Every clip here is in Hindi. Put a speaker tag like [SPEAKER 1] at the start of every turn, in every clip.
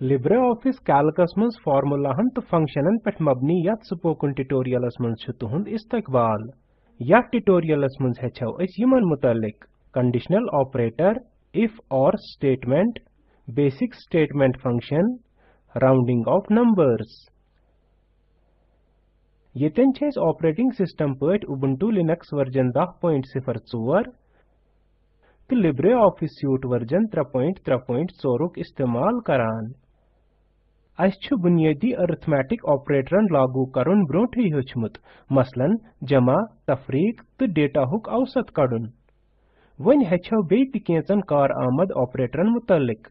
[SPEAKER 1] LibreOffice Calcus mınz formulahan tı functionan pet mabni yat spoken tutorialas mınz çı tuhund istikbal. Yat tutorialas mınz heçav es yaman mutallik. Conditional operator, if or statement, basic statement function, rounding of numbers. Yeten çe es operating system pöt Ubuntu Linux version 10.04 ति LibreOffice Suite वर्जन 3.3.4 क इस्तेमाल करान अच्छ बुनियादी अरिथमेटिक ऑपरेटरन लागू करुन ब्रोठ हेचमुत मसलन जमा तफरीक तो डेटा हुक औसत कड़न वन हेचो बे केंचन कार आमद ऑपरेटरन मुतलिक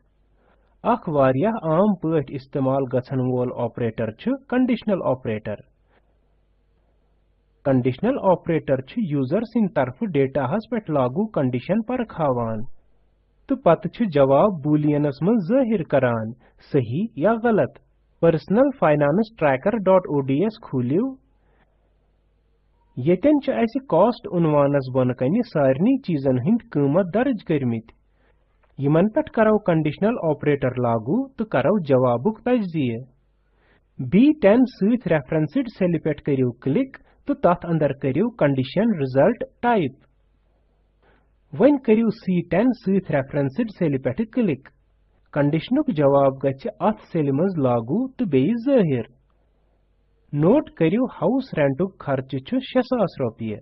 [SPEAKER 1] अख वारियाह आम पठ इस्तेमाल गसन वोल ऑपरेटर छ कंडीशनल ऑपरेटर कंडीशनल ऑपरेटर छ यूजर सिन तरफ डेटा हस पेट लागू कंडीशन पर खावान तो पत जवाब बूलियनस मज जाहिर करान सही या गलत पर्सनल फाइनेंस ट्रैकर.ods खोलियो यतन छ अस कॉस्ट उनवानस बन कने सारनी चीजन हिंद कीमत दर्ज करमित यमन पट करो कंडीशनल ऑपरेटर लागू तो करो जवाबुक तजजिए B10 सहित रेफरेंसड सेल पेट करियो क्लिक तो तथ अंदर करियो कंडीशन रिजल्ट टाइप वन करियो C10 सहित रेफरेंसड सेल पेट क्लिक कंडीशनक जवाब गच्छ अथ सेल मज लागू तो बेई जाहिर नोट करियो हाउस रेंटुक खर्च छु 6000 रुपये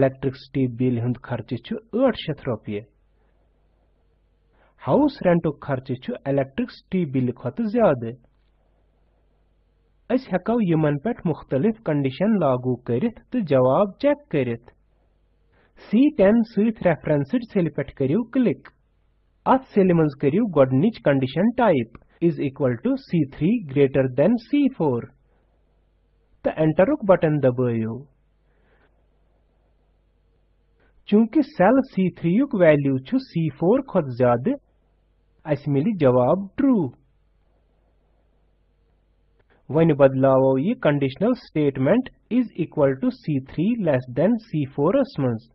[SPEAKER 1] इलेक्ट्रिसिटी बिल हंद खर्च छु 800 रुपये हाउस रेंटुक खर्च छु इलेक्ट्रिसिटी बिल खत ज्यादा अस हेको यमन पे मुख्तलिफ कंडीशन लागू करित तो जवाब चेक करित C10 सहित रेफरेंसड सेल पे करियो click Us elements karu god nich condition type is equal to C3 greater than C4. The enter ok button dabayo. चूंकि सेल C3 युक वैल्यू छु C4 खत ज्यादा अस मिली जवाब ट्रू वन बदलावो ये conditional statement is equal to C3 less than C4 अस मंज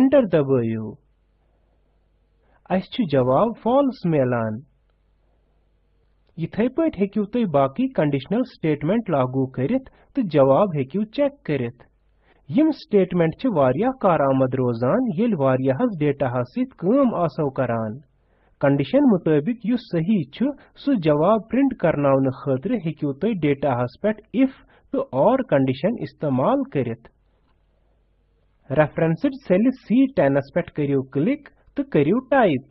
[SPEAKER 1] एंटर दबायो अस जवाब फॉल्स मिलान इथे पेक्यू बाकी कंडिशनल स्टेटमेंट लागू कर जवाब हेक्यू चेक कर स्टेटमेंट चे वारिया कार आमद रोजान येल वारिया हस डेटा हसित कम आसव कंडीशन मुताबिक यु सही छु सु जवाब प्रिंट करनावन खतर हेक्यू तुम डेटा हस इफ तो और कंडीशन इस्तेमाल करित सेल सी टेनस पेट करियो क्लिक तो करू type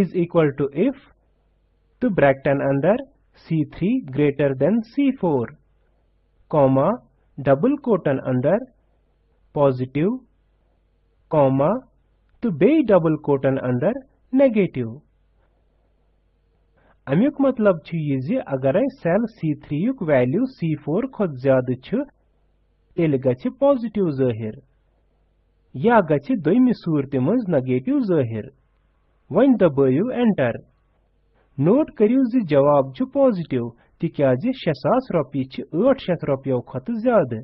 [SPEAKER 1] is equal to if तो ब्रैकटन अंदर C3 greater than C4 comma double કોટન અંદર પોઝિટિવ comma તો બે ડબલ કોટન અંદર નેગેટિવ अमुक मतलब ये अगर सेल C3 युक वैल्यू C4 खुद ज्यादा तेल गि पॉजिटिव या गचि दोयमि सूरति मंज नेगेटिव जाहिर वन दबयु एंटर नोट करियु जि जवाब छु पॉजिटिव क्या तिक्याज 600 रुपये छि 800 रुपयो खत ज्यादा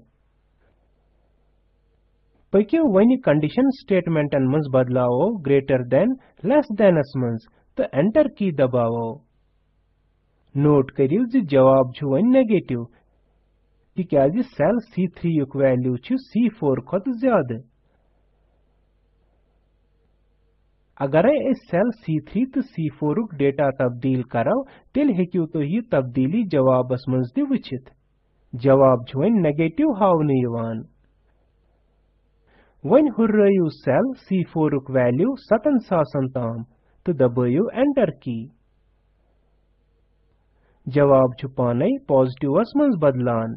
[SPEAKER 1] पकियो वन कंडीशन अन मंज बदलाओ ग्रेटर देन लेस अस मंज तो एंटर की दबाओ नोट करियु जि जवाब छु वन नेगेटिव तिक्याज सेल C3 युक वैल्यू छि C4 खत ज्यादा अगर इस सेल C3 तो C4 रुक डेटा तब्दील करो तिल हेकियो तो ये तब्दीली जवाब मज दि जवाब छ वन नेगेटिव हावने यवान वन हुर्रयू सेल C4 रुक वैल्यू 7000 ताम तो दबायो एंटर की जवाब छ पाने पॉजिटिवस मंज बदलान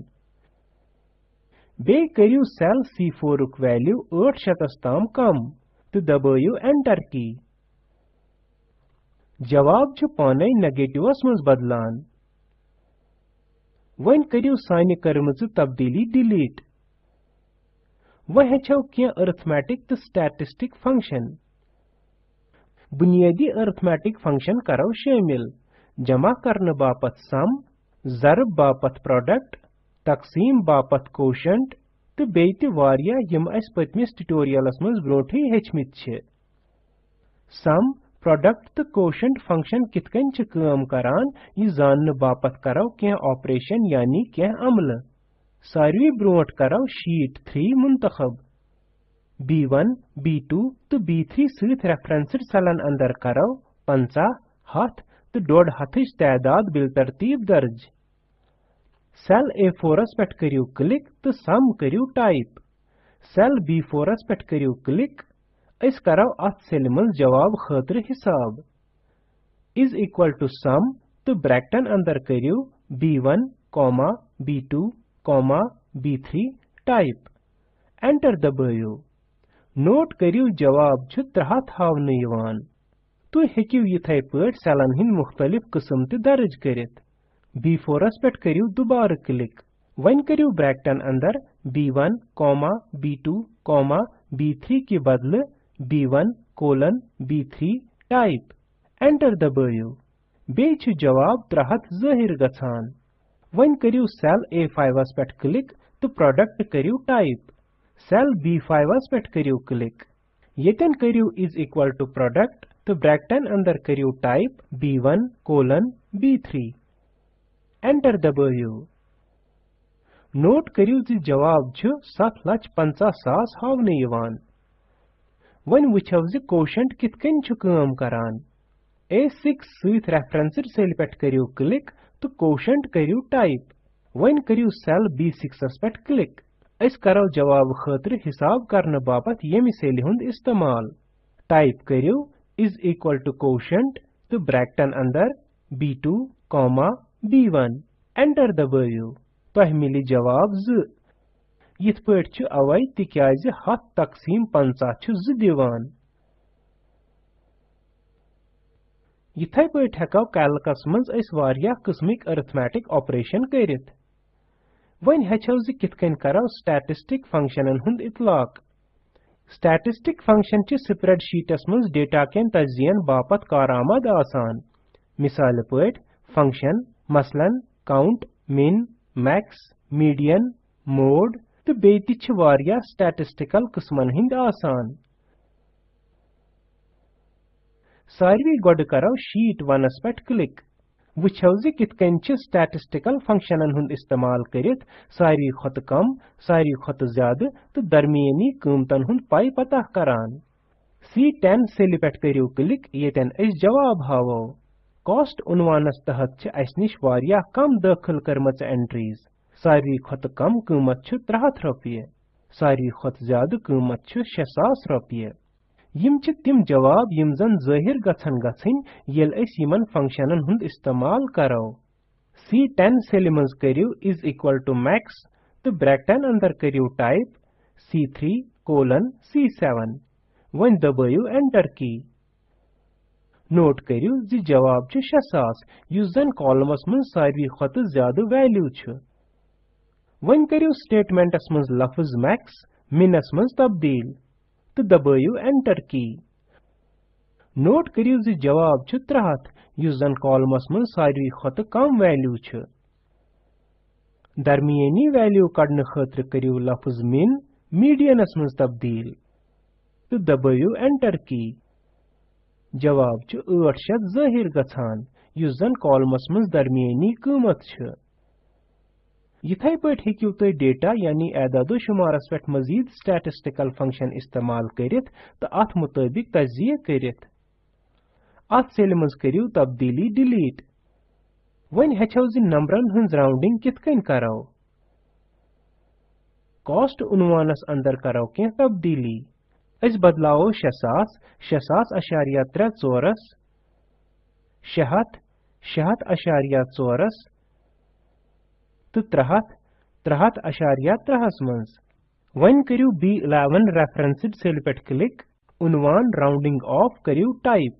[SPEAKER 1] बे करियो सेल C4 रुक वैल्यू 800 ताम कम तो दबायु एंटर की जवाब जो पाने नेगेटिवस मज बदलान वन करियो साइन करमज तब्दीली डिलीट वह हेचो क्या अरिथमेटिक तो स्टैटिस्टिक फंक्शन बुनियादी अरिथमेटिक फंक्शन करो शामिल जमा करने बापत सम जरब बापत प्रोडक्ट तकसीम बापत कोशंट तो बेई ते वारिया यम अस पत्मिस ट्यूटोरियलस छे सम प्रोडक्ट तो कोशेंट फंक्शन कित कन छ काम करान बापत करो के ऑपरेशन यानी के अमल सारवी ब्रोट करो शीट 3 मुंतखब B1, B2 तो B3 सहित रेफरेंसड सलन अंदर करो पंचा हथ तो 1.5 हथच तादाद बिल तरतीब दर्ज सेल ए फोरस पे करियो क्लिक तो सम करियो टाइप सेल बी फोरस पे करियो क्लिक इस करो अत सेल मन जवाब खतर हिसाब इज इक्वल टू सम तो ब्रैकटन अंदर B B one comma two comma B three type enter दबायो नोट करियो जवाब छ तरह थावन यवान तो हेकियो यथाय पट सेलन हिंद मुख्तलिफ कस्म ते दर्ज करित B4 पेट करियो दोबारा क्लिक वन करियो ब्रैकेटन अंदर B1, B2, B3 के बदले B1 colon B3 type enter दबायो बे जवाब त्रहत जाहिर गसान वन करियो सेल A5 पेट क्लिक तो प्रोडक्ट करियो टाइप सेल B5 पेट करियो क्लिक येतन करियो इज इक्वल टू प्रोडक्ट तो ब्रैकेटन अंदर करियो type B1 colon B3 enter दबायो नोट करियो जी जवाब छ 750000 हावने यवान वन वुछव जी कोशंट कितकन छ काम करान A6 सहित रेफरेंसर सेल पेट करियो क्लिक तो कोशंट करियो टाइप वन करियो सेल B6 पेट क्लिक इस करो जवाब खतर हिसाब करने बापत यमि सेल हुंद इस्तेमाल टाइप करियो इज इक्वल टू कोशंट तो ब्रैकेटन अंदर B2 कॉमा B1 Enter दबٲیِو تۄہہِ مِلہِ جواب 2 یِتھ پٲٹھۍ چھُ اَوَے تِکیازِ 7 تقسیٖم 50 چھُ 2 دِوان یِتھَے پٲٹھۍ ہٮ۪کو کیلکَس منٛز أسۍ واریاہ قٕسمٕکۍ أرتھمیٹِک آپریشن کٔرِتھ وۄنۍ ہیٚچھو زِ کِتھ کٔنۍ کرو سٹیٹسٹِک فنگشنن ہُنٛد اطلاق سٹیٹسٹِک فنگشن چھِ سپریڈ شیٹس منٛز ڈیٹا کٮ۪ن تجزیَن باپتھ کارآمد آسان مثال پٲٹھۍ function Masalan, count, min, max, median, mode تہٕ بیٚیہِ تہِ چھِ واریاہ سٹیٹسٹیکل قٕسمن ہٕنٛدۍ آسان ساروٕے گۄڈٕ کرو شیٹ ونس پٮ۪ٹھ کلک وٕچھو زِ کِتھ کٔنۍ چھِ سٹیٹسٹیکل فنکشنن ہُنٛد استعمال کٔرِتھ ساروٕے کھۄتہٕ کم ساروٕے کھۄتہٕ زیادٕ تہٕ درمیٲنی قۭمتن ہُنٛد پے پتہ کران سی ٹٮ۪ن سیلہِ پٮ۪ٹھ کٔرِو کلک ییٚتٮ۪ن أسۍ جواب ہاوو कॉस्ट उनवानस तहत छ कम दाखिल करम एंट्रीज सारी खत कम कमत त्रे 300 रोप सारी खत ज्यादा क़मत शे 6000 रोप यिम छ जवाब यम जन जाहिर गछन गछिन यल इस्तेमाल करो C10 सेल मंज करियो इज इक्वल टू मैक्स तो ब्रैकटन अंदर करियो type C C3 colon C7 वन दबायो एंटर की नोट करियो जी जवाब छ 6000 यस कॉलमस मन सारी खत ज्यादा वैल्यू छ वन करियो स्टेटमेंटस मन लफ्ज मैक्स मिनस मन तब्दील तो दबायो एंटर की नोट करियो जी जवाब छ 300 यस जन कॉलमस मन सारी खत कम वैल्यू छ दरमियानी वैल्यू कड़न खतर करियो लफ्ज मिन मीडियनस मन तब्दील तो दबायो एंटर की Cevab çı 800 zahir gaçan, yüzden kolmas mız darmiyani kıymet çı. Yithay payt hekiu tay data yani adadu şumaras pet mazid statistical function istemal kerit ta at mutabik tazziye kerit. At selimiz keriu tabdili delete. When hechav zin numberan hınz rounding kitkain karav. Cost unvanas andar karav kien tabdili. इस أز بدلاو شساس شساس أشاريا ترى تورس شهت شهت أشاريا تورس تترهت ترهت أشاريا ترهس मंस वन करियो बी इलेवन रेफरेंसिड सेल पेट क्लिक उनवान राउंडिंग ऑफ करियो टाइप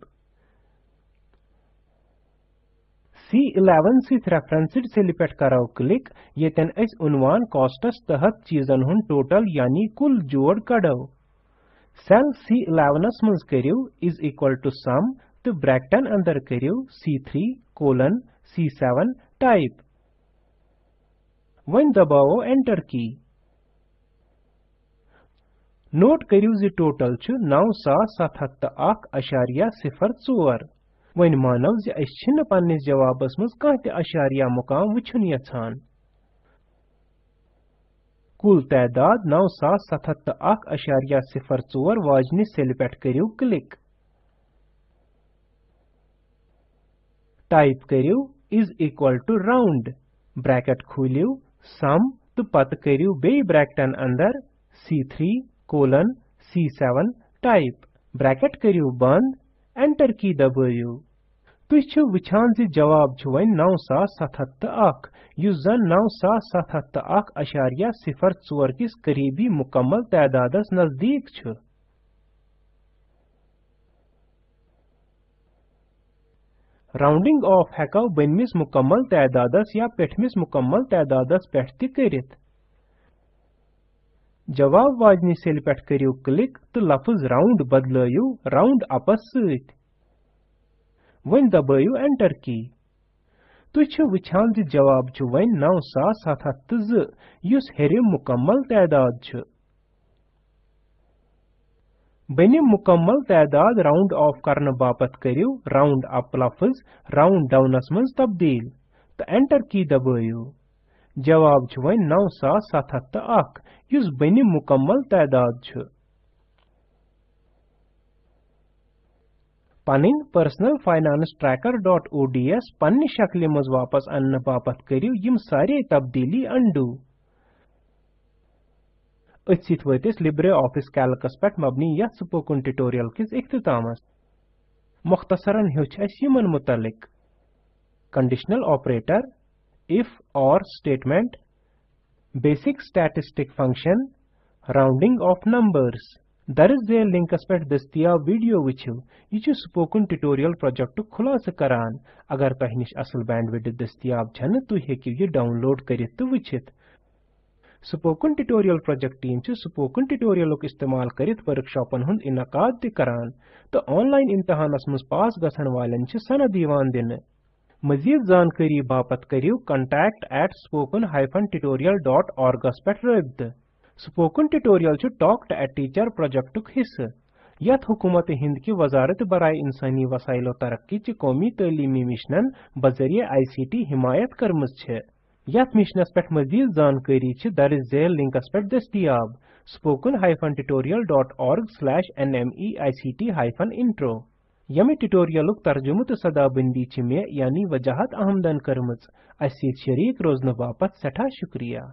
[SPEAKER 1] सी इलेवन सिथ रेफरेंसिड सेल पेट कराओ क्लिक ये तन इस उनवान कॉस्टस तहत चीजन हुन टोटल यानी कुल जोड़ कड़ो Cell C11 mınz kariv is equal to sum to bracket'ın andar kariv C3 colon C7 type. When dabao enter key. Note kariv zi total chu 971.04. When manav zi aşçin pannis jawabas mınz kahti aşariya mukam vichun yatsan. कुल तैदाद नौ सात सतहत्त अशारिया सिफर चोर वाजनि सेल पे करू क्लिक टाइप करू is equal to round bracket खोलू सम तो पत करू बे अंदर अंदर three colon C seven type bracket करू बंद एंटर की दबू तुछ वछान जी जवाब छु वन 9771 यु जन नौ सत सिफर चोर किस करीबी मुकम्मल तैदाद नजदीक छ राउंडिंग ऑफ हेको बनमिस मुकम्मल तैदाद या पेठमिस मुकम्मल तैदाद पेठ तरह जवाब वाजनि सेल पे करियो क्लिक तो लफ्ज राउंड बदलयो राउंड अपस सत्य वन दबाव एंटर की तुझे छ जी जवाब जो वन नौ सात सात तज यूस हेरे मुकम्मल तादाद जो बने मुकम्मल तादाद राउंड ऑफ करने बापत करियो राउंड अप लफ्ज राउंड डाउनस मज तब्दील तो एंटर की दबाव जवाब जो वन नौ सात सात तक यूस बने मुकम्मल तादाद जो पनिन personal finance tracker dot O D S पन्नि शक्ल मज वापस अन्न बापत करियो यम सारे तब्दीली अंडू अथित वतिस लिब्रे ऑफिस कैलकस पे मबनी या सुपोकुन ट्यूटोरियल किस इख्तिताम मुख्तसरन हेच अस यमन मुतलिक कंडीशनल ऑपरेटर इफ और statement basic statistic function rounding off numbers There is a link aspect dastiya video which yichu spoken tutorial project khulasa karan. Agar tahinish asıl bandwidth dastiyab chhan tu hekiu ye download karit tu vichit. Spoken tutorial project team chu spoken tutorial lok istemal karit workshopan hund inakad ti karan. To online imtihanas mus pass gasan walen chu sana diwan din. मजीद जानकारी बापत करियो contact at spoken-tutorial.org पे रबत स्पोकन ट्यूटोरियल से टॉक टीचर प्रोजेक्ट हिस्सा यथ हुकूमत हिंद की वजारत बरए इंसानी वसाइलो तरक्की च कौमी तलीमी मिशन बजरिए आई सी टी हिमायत कर्म यथ मिशनस पे मजीद जानकारी दर्ज झेल लिंकस पे दस्तियाब spoken hyphen tutorial dot org slash N M E I C T hyphen intro यम ट्यूटोरियल तर्जुम तो सदाबंदी मे यानी वजाहत आहमदन कर्म अस शरीक रोजन बापत सठा शुक्रिया